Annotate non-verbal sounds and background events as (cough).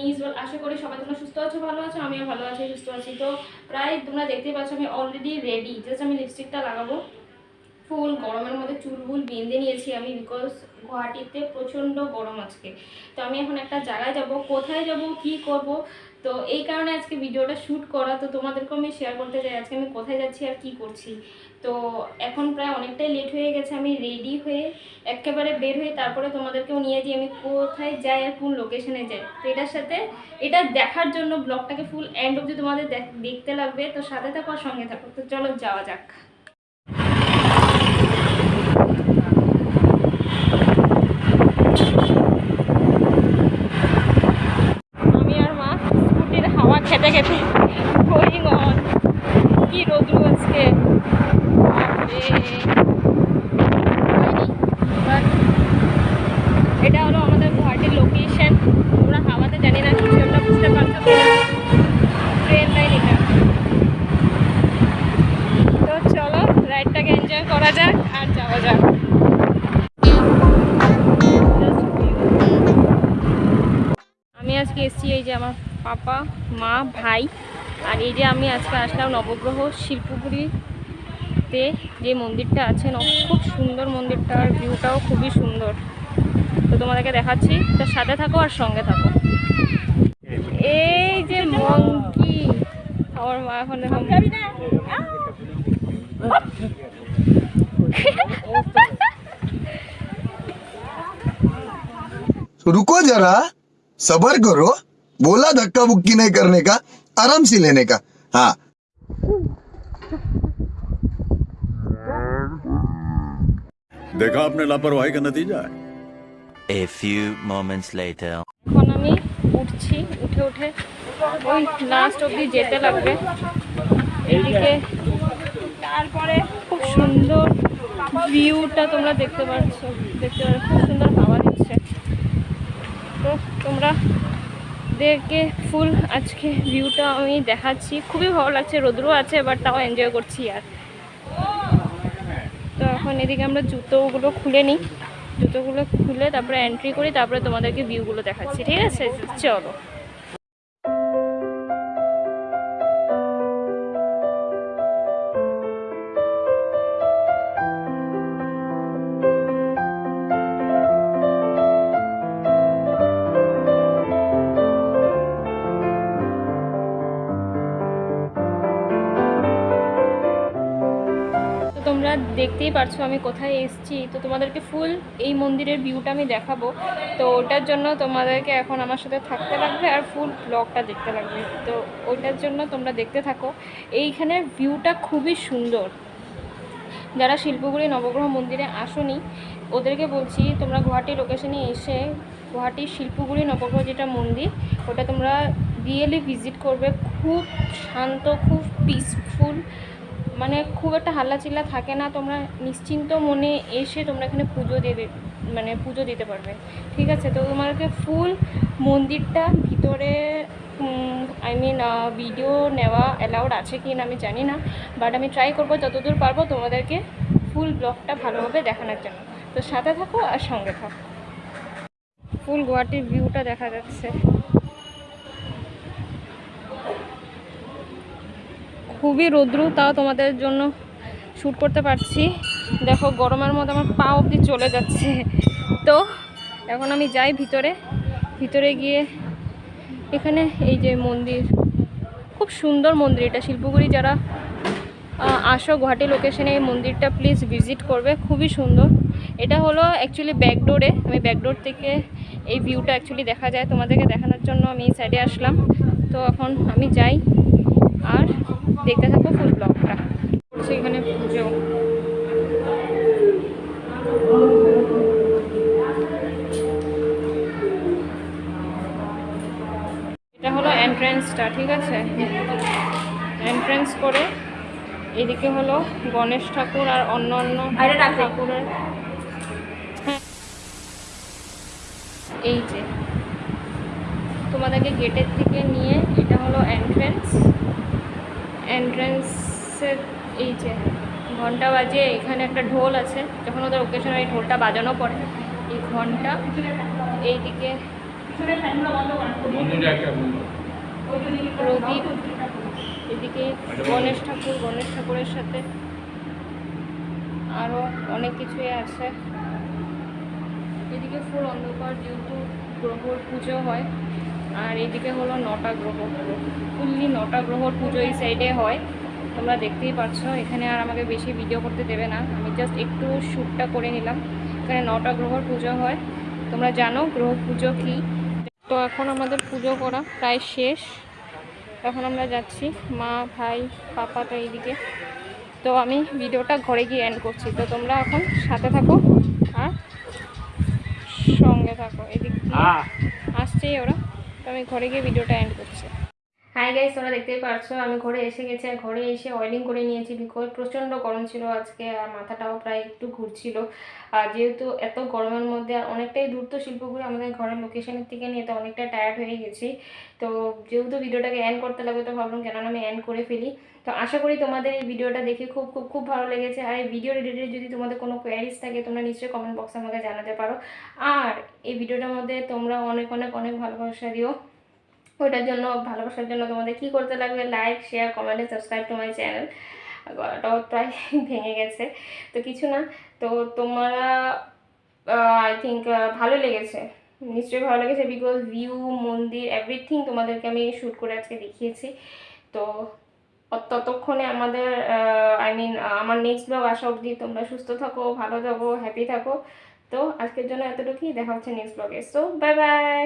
নিজ আশা করি সবাই তোমরা সুস্থ আছো, ভালো আছো, আমিও ভালো আছি, সুস্থ আছি। তো প্রায় তোমরা দেখতেই পাচ্ছ, আমি অলরেডি রেডি জাস্ট আমি লিপস্টিকটা লাগাবো। ফুল গরমের মধ্যে চুলবুল বেঁধে নিয়েছি আমি বিকজ গুয়াহাটিতে প্রচণ্ড গরম আজকে। তো আমি এখন একটা জায়গায় যাব, কোথায় যাব, কি করব? তো এই কারণে আজকে ভিডিওটা শ্যুট করা। তো তোমাদেরকেও আমি শেয়ার করতে চাই, আজকে আমি কোথায় যাচ্ছি আর কি করছি। তো এখন প্রায় অনেকটাই লেট হয়ে গেছে, আমি রেডি হয়ে একেবারে বের হয়ে তারপরে তোমাদেরকেও নিয়ে যাই, আমি কোথায় যাই আর কোন লোকেশনে যাই। তো এটার সাথে, এটা দেখার জন্য ব্লগটাকে ফুল এন্ড অবধি তোমাদের দেখতে লাগবে, তো সাথে থাকো আর সঙ্গে থাকো। তো চলো যাওয়া যাক আমি আর মা স্কুটির হাওয়া খেতে খেতে গোয়িং অন কি রোদ্রু আজকে বাপরে। But এটা হলো আমাদের গুয়াহাটির লোকেশন তোমরা হাওয়াতে জানি না কিছু একটা বুঝতে পারছ ট্রেন লাইন এটা তো চলো রাইডটাকে যাক আর যাওয়া যাক। আমি আজকে এসেছি এই যে আমার পাপা মা ভাই। আর এই যে আমি আজকে আসলাম নবগ্রহ শিল্পপুরীতে যে মন্দিরটা আছে ন- খুব সুন্দর মন্দিরটা আর ভিউটাও খুবই সুন্দর। তো তোমাদেরকে দেখাচ্ছি তো সাথে থাকো আর সঙ্গে থাকো। এই যে মঙ্কি আমার মা এখন रुको जरा सबर करो बोला धक्का बुक्की नहीं करने का आराम से लेने का हाँ देखा आपने लापरवाही का नतीजा है A few moments later. এখন আমি উঠছি উঠে উঠে ওই লাস্ট অবধি যেতে লাগবে এদিকে তারপরে খুব সুন্দর ভিউটা তোমরা দেখতে পাচ্ছ দেখতে পাচ্ছ খুব সুন্দর হাওয়া দিচ্ছে তো দেখে ফুল আজকে ভিউটা আমি দেখাচ্ছি। খুবই ভালো লাগছে, রোদ্রও আছে বাট তাও এনজয় করছি আর। তো এখন এদিকে আমরা জুতোগুলো খুলে নিই। জুতোগুলো খুলে তারপরে এন্ট্রি করি, তারপরে তোমাদেরকে ভিউগুলো দেখাচ্ছি। ঠিক আছে? চলো। তোমরা দেখতেই পারছ আমি কোথায় এসেছি। তো তোমাদেরকে ফুল এই মন্দিরের ভিউটা আমি দেখাবো। তো ওটার জন্য তোমাদেরকে এখন আমার সাথে থাকতে লাগবে আর ফুল ব্লগটা দেখতে লাগবে। তো ওইটার জন্য তোমরা দেখতে থাকো। এইখানের ভিউটা খুবই সুন্দর। যারা শিল্পগুড়ি নবগ্রহ মন্দিরে আসোনি, ওদেরকে বলছি তোমরা গুয়াহাটি লোকেশনে এসে গুয়াহাটির শিল্পগুড়ি নবগ্রহ যেটা মন্দির, ওটা তোমরা রিয়েলি ভিজিট করবে। খুব শান্ত, খুব পিসফুল মানে খুব একটা হাল্লাচিল্লা থাকে না, তোমরা নিশ্চিন্ত মনে এসে তোমরা এখানে পুজো দেবে মানে পুজো দিতে পারবে। ঠিক আছে, তো তোমাদেরকে ফুল মন্দিরটা ভিতরে আই মিন ভিডিও নেওয়া অ্যালাউড আছে কি না আমি জানি না বাট আমি ট্রাই করব যতদূর পারব তোমাদেরকে ফুল ব্লগটা ভালোভাবে দেখানোর জন্য। তো সাথে থাকো আর সঙ্গে থাকো। ফুল গুয়াহাটির ভিউটা দেখা যাচ্ছে। খুবই রৌদ্র, তাও তোমাদের জন্য শ্যুট করতে পারছি। দেখো, গরমের মধ্যে আমার পা অবধি চলে যাচ্ছে। তো, এখন আমি যাই ভিতরে। ভিতরে গিয়ে এখানে এই যে মন্দির, খুব সুন্দর মন্দির এটা। শিল্পগুড়ি যারা আসো গুয়াহাটি লোকেশনে এই মন্দিরটা প্লিজ ভিজিট করবে, খুবই সুন্দর। এটা হলো অ্যাকচুয়ালি ব্যাকডোরে। আমি ব্যাকডোর থেকে এই ভিউটা অ্যাকচুয়ালি দেখা যায়। তোমাদেরকে দেখানোর জন্য আমি এই সাইডে আসলাম। তো এখন আমি যাই। আর দেখতে থাকো ফুল ব্লগটা সেখানে পুজো। এটা হলো এন্ট্রেন্সটা ঠিক আছে? এন্ট্রেন্স করে এদিকে হলো গণেশ ঠাকুর আর অন্য অন্য ঠাকুরের। এই যে তোমাদেরকে গেটের থেকে নিয়ে এটা হলো এন্ট্রেন্স এন্ট্রেন্সের এই যে ঘণ্টা বাজে এখানে একটা ঢোল আছে যখন ওদের ওকেশনে এই ঢোলটা বাজানো পড়ে। এই ঘণ্টা এইদিকে প্রদীপ এদিকে গণেশ ঠাকুর গণেশ ঠাকুরের সাথে আরও অনেক কিছুই আছে। এদিকে ফুল অন্ধকার যেহেতু গ্রহর পুজো হয় আর এদিকে হলো নটা গ্রহ ফুললি নটা গ্রহর পুজো এই সাইডে হয়। তোমরা দেখতেই পাচ্ছ এখানে আর আমাকে বেশি ভিডিও করতে দেবে না। আমি জাস্ট একটু শ্যুটটা করে নিলাম। এখানে নটা গ্রহর পুজো হয়। তোমরা জানো গ্রহ পুজো কী? তো এখন আমাদের পুজো করা প্রায় শেষ। এখন আমরা যাচ্ছি মা ভাই পাপা তো এইদিকে। তো আমি ভিডিওটা ঘরে গিয়ে এন্ড করছি। তো তোমরা এখন সাথে থাকো আর সঙ্গে থাকো। এদিক আসছেই ওরা। আমি ঘরে গিয়ে ভিডিওটা এন্ড করছি। হাই গাইস তোমরা দেখতেই পারছ, আমি ঘরে এসে গেছি আর ঘরে এসে অয়েলিং করে নিয়েছি বিকজ প্রচণ্ড গরম ছিল আজকে আর মাথাটাও প্রায় একটু ঘুরছিল। আর যেহেতু এত গরমের মধ্যে আর অনেকটাই দূর তো শিল্পগুলো আমাদের ঘরের লোকেশনের থেকে নিয়ে তো অনেকটা টায়ার্ড হয়ে গেছি। তো যেহেতু ভিডিওটাকে এন্ড করতে লাগবে, তো ভাবলাম কেন আমি এন্ড করে ফেলি। তো আশা করি তোমাদের এই ভিডিওটা দেখে খুব খুব খুব ভালো লেগেছে। আর এই ভিডিও রিলেটেড যদি তোমাদের কোনো কোয়ারিজ থাকে, তোমরা নিশ্চয়ই কমেন্ট বক্সে আমাকে জানাতে পারো। আর এই ভিডিওটার মধ্যে তোমরা অনেক অনেক অনেক ভালোবাসা দিও। ওইটার জন্য ভালোবাসার জন্য তোমাদের কি করতে লাগবে? Like share comment subscribe to my channel গলাটাও প্রায় (laughs) ভেঙে গেছে। তো কিছু না, তো তোমরা আই থিঙ্ক ভালো লেগেছে। নিশ্চয়ই ভালো লেগেছে বিকজ ভিউ মন্দির এভরিথিং তোমাদেরকে আমি শ্যুট করে আজকে দেখিয়েছি। তো ততক্ষণে আমাদের আই মিন আমার নেক্সট ব্লগ আসা অবধি তোমরা সুস্থ থাকো, ভালো থাকো হ্যাপি থাকো। তো আজকের জন্য এতটুকুই। দেখা হচ্ছে নেক্সট ব্লগে সো বাই বাই